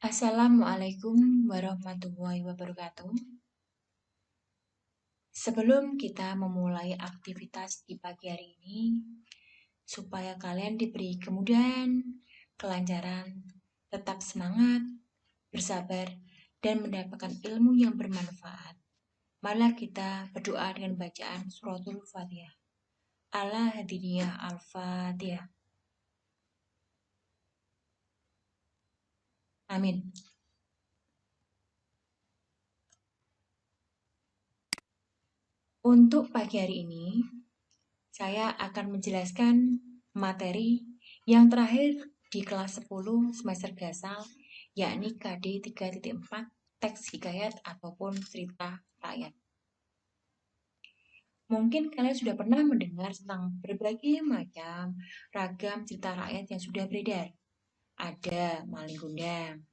Assalamualaikum warahmatullahi wabarakatuh. Sebelum kita memulai aktivitas di pagi hari ini, supaya kalian diberi kemudahan, kelancaran, tetap semangat, bersabar, dan mendapatkan ilmu yang bermanfaat. Marilah kita berdoa dengan bacaan suratul Fatihah. Allah hadiniyah al-Fatihah. Amin. Untuk pagi hari ini, saya akan menjelaskan materi yang terakhir di kelas 10 semester gasal, yakni KD 3.4 teks hikayat ataupun cerita rakyat. Mungkin kalian sudah pernah mendengar tentang berbagai macam ragam cerita rakyat yang sudah beredar ada maling gundang,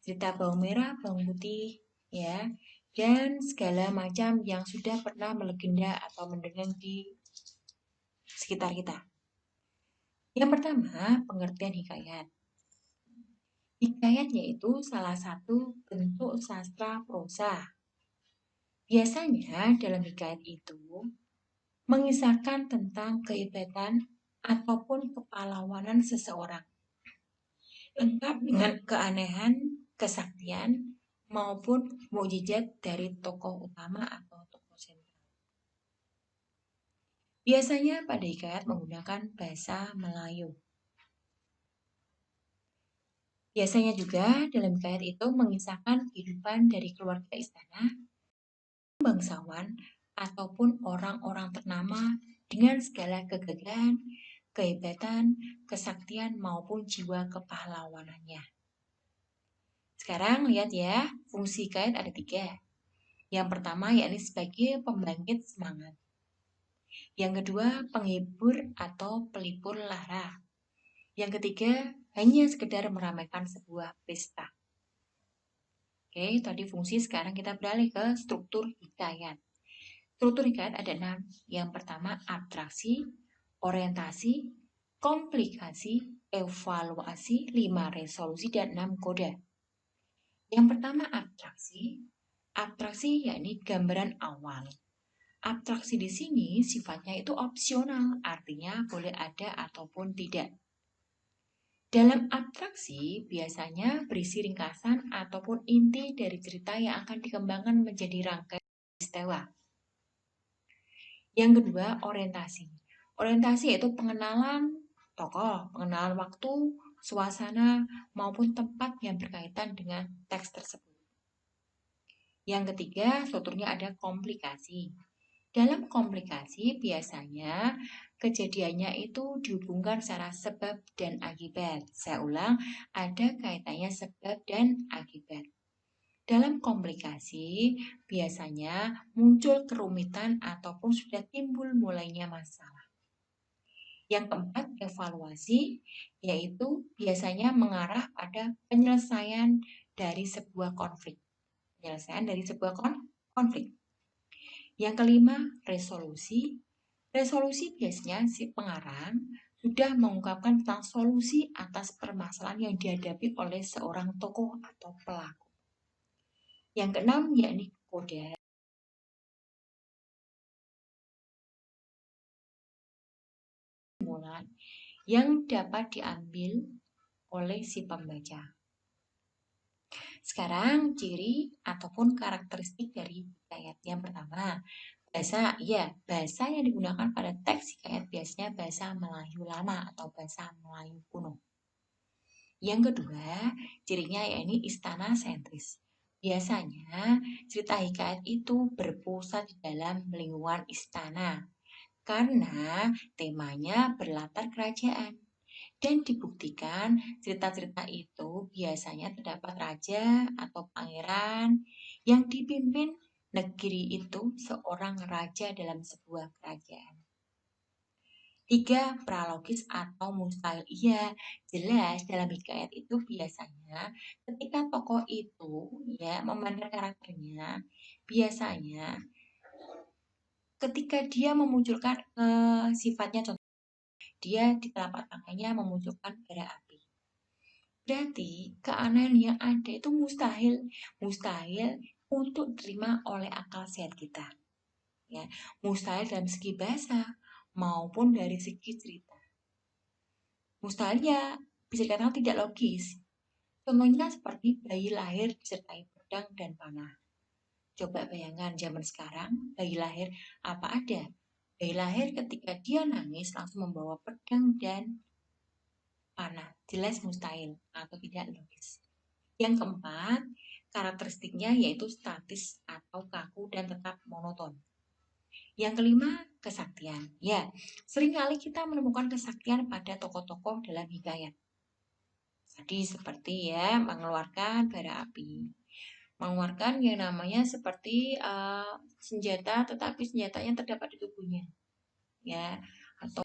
cerita bawang merah, bawang putih, ya, dan segala macam yang sudah pernah melegenda atau mendengar di sekitar kita. Yang pertama, pengertian hikayat. Hikayat yaitu salah satu bentuk sastra prosa. Biasanya dalam hikayat itu mengisahkan tentang kehebatan ataupun kepahlawanan seseorang lengkap dengan keanehan, kesaktian, maupun mukjizat dari tokoh utama atau tokoh sentral. Biasanya pada hikayat menggunakan bahasa Melayu. Biasanya juga dalam hikayat itu mengisahkan kehidupan dari keluarga istana, bangsawan, ataupun orang-orang ternama dengan segala kegagahan, kehebatan, kesaktian, maupun jiwa kepahlawanannya. Sekarang lihat ya, fungsi kait ada tiga. Yang pertama yakni sebagai pembangkit semangat. Yang kedua, penghibur atau pelipur lara. Yang ketiga, hanya sekedar meramaikan sebuah pesta. Oke, tadi fungsi sekarang kita beralih ke struktur hikayat. Struktur hikayat ada enam. Yang pertama, abstraksi, orientasi, komplikasi, evaluasi, lima resolusi, dan enam kode. Yang pertama abstraksi. Abstraksi yakni gambaran awal. Abstraksi di sini sifatnya itu opsional, artinya boleh ada ataupun tidak. Dalam abstraksi biasanya berisi ringkasan ataupun inti dari cerita yang akan dikembangkan menjadi rangkaian peristiwa. Yang kedua, orientasi. Orientasi yaitu pengenalan tokoh, pengenalan waktu, suasana, maupun tempat yang berkaitan dengan teks tersebut. Yang ketiga, strukturnya ada komplikasi. Dalam komplikasi, biasanya kejadiannya itu dihubungkan secara sebab dan akibat. Saya ulang, ada kaitannya sebab dan akibat. Dalam komplikasi, biasanya muncul kerumitan ataupun sudah timbul mulainya masalah. Yang keempat, evaluasi, yaitu biasanya mengarah pada penyelesaian dari sebuah konflik. Penyelesaian dari sebuah konflik. Yang kelima, resolusi. Resolusi biasanya si pengarang sudah mengungkapkan tentang solusi atas permasalahan yang dihadapi oleh seorang tokoh atau pelaku. Yang keenam, yakni kode kesimpulan yang dapat diambil oleh si pembaca. Sekarang ciri ataupun karakteristik dari hikayat. Yang pertama, bahasa ya, bahasa yang digunakan pada teks hikayat biasanya bahasa Melayu lama atau bahasa Melayu kuno. Yang kedua, cirinya yakni istana sentris. Biasanya cerita hikayat itu berpusat di dalam lingkungan istana karena temanya berlatar kerajaan. Dan dibuktikan cerita-cerita itu biasanya terdapat raja atau pangeran yang dipimpin negeri itu seorang raja dalam sebuah kerajaan. Tiga, pralogis atau mustahil. Iya, jelas dalam hikayat itu biasanya ketika tokoh itu ya memainkan karakternya, biasanya ketika dia memunculkan uh, sifatnya contoh dia di telapak tangannya memunculkan bara api. Berarti keanehan yang ada itu mustahil, mustahil untuk diterima oleh akal sehat kita. Ya, mustahil dalam segi bahasa maupun dari segi cerita. Mustahil ya bisa dikatakan tidak logis. Contohnya seperti bayi lahir disertai pedang dan panah. Coba bayangkan zaman sekarang, bayi lahir apa ada? Bayi lahir ketika dia nangis langsung membawa pedang dan panah. Jelas mustahil atau tidak logis. Yang keempat, karakteristiknya yaitu statis atau kaku dan tetap monoton. Yang kelima, kesaktian. Ya, sering kali kita menemukan kesaktian pada tokoh-tokoh dalam hikayat. Tadi seperti ya, mengeluarkan bara api. Mengeluarkan yang namanya seperti uh, senjata, tetapi senjatanya terdapat di tubuhnya. Ya, atau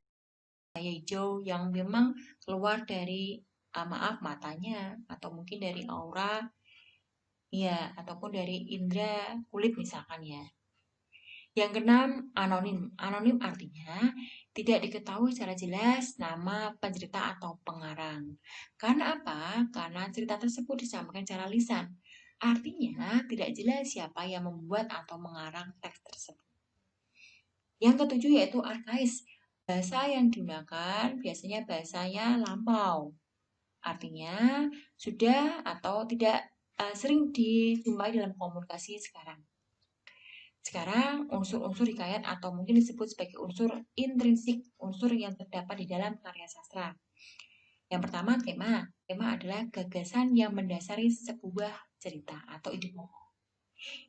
cahaya hijau yang memang keluar dari uh, maaf matanya atau mungkin dari aura ya ataupun dari indera kulit misalkan ya. Yang keenam, anonim. Anonim artinya tidak diketahui secara jelas nama pencerita atau pengarang. Karena apa? Karena cerita tersebut disampaikan secara lisan. Artinya tidak jelas siapa yang membuat atau mengarang teks tersebut. Yang ketujuh yaitu arkais. Bahasa yang digunakan biasanya bahasanya lampau. Artinya sudah atau tidak uh, sering dijumpai dalam komunikasi sekarang. Sekarang unsur-unsur hikayat atau mungkin disebut sebagai unsur intrinsik, unsur yang terdapat di dalam karya sastra. Yang pertama tema. Tema adalah gagasan yang mendasari sebuah cerita atau ide pokok.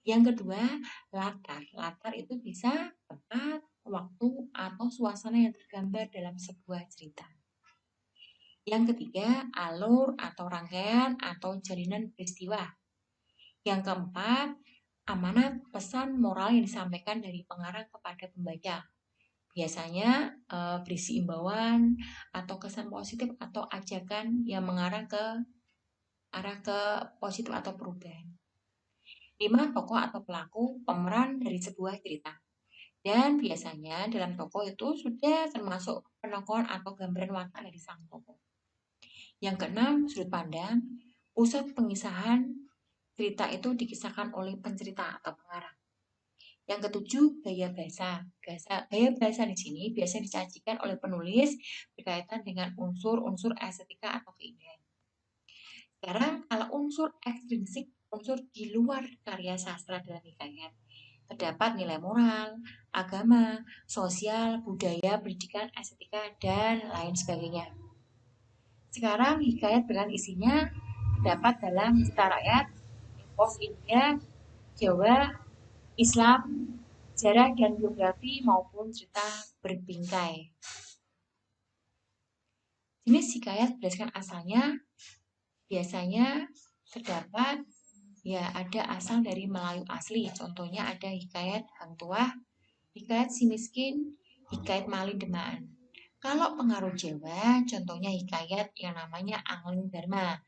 Yang kedua, latar. Latar itu bisa tempat, waktu, atau suasana yang tergambar dalam sebuah cerita. Yang ketiga, alur atau rangkaian atau jalinan peristiwa. Yang keempat, amanat pesan moral yang disampaikan dari pengarang kepada pembaca. Biasanya e, berisi imbauan atau kesan positif atau ajakan yang mengarah ke arah ke positif atau perubahan. Lima tokoh atau pelaku pemeran dari sebuah cerita. Dan biasanya dalam toko itu sudah termasuk penokohan atau gambaran watak dari sang tokoh. Yang keenam, sudut pandang. Pusat pengisahan cerita itu dikisahkan oleh pencerita atau pengarang. Yang ketujuh, gaya bahasa. Gaya, gaya bahasa di sini biasanya disajikan oleh penulis berkaitan dengan unsur-unsur estetika atau keindahan. Sekarang, kalau unsur ekstrinsik, unsur di luar karya sastra dalam hikayat, terdapat nilai moral, agama, sosial, budaya, pendidikan, estetika, dan lain sebagainya. Sekarang hikayat dengan isinya terdapat dalam cerita rakyat, pos India, Jawa, Islam, sejarah dan biografi maupun cerita berbingkai. Jenis hikayat berdasarkan asalnya biasanya terdapat ya ada asal dari Melayu asli. Contohnya ada hikayat Hang Tuah, hikayat si miskin, hikayat Malin Demaan. Kalau pengaruh Jawa, contohnya hikayat yang namanya Angling Dharma,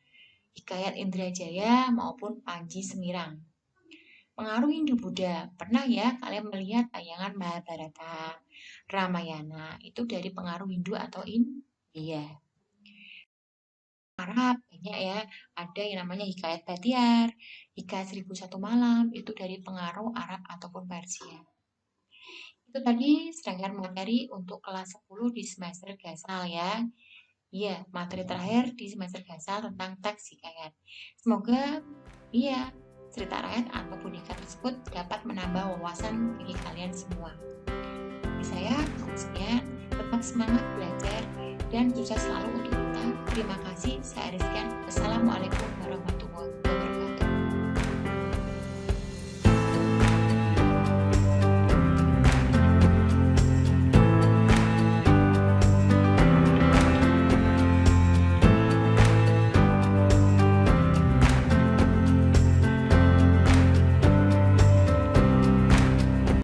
hikayat Indrajaya maupun Panji Semirang. Pengaruh Hindu-Buddha, pernah ya kalian melihat tayangan Mahabharata, Ramayana, itu dari pengaruh Hindu atau India. Arab banyak ya, ada yang namanya hikayat Batiar, hikayat Seribu Satu Malam, itu dari pengaruh Arab ataupun Persia. Itu tadi serangkaian materi untuk kelas 10 di semester Gasal ya. Iya, materi terakhir di semester Gasal tentang teks hikayat. Semoga iya cerita rakyat ataupun hikayat tersebut dapat menambah wawasan bagi kalian semua. Bagi saya, sekian. Tetap semangat belajar dan sukses selalu untuk kita. Terima kasih. Saya Rizkan. Assalamualaikum warahmatullahi wabarakatuh.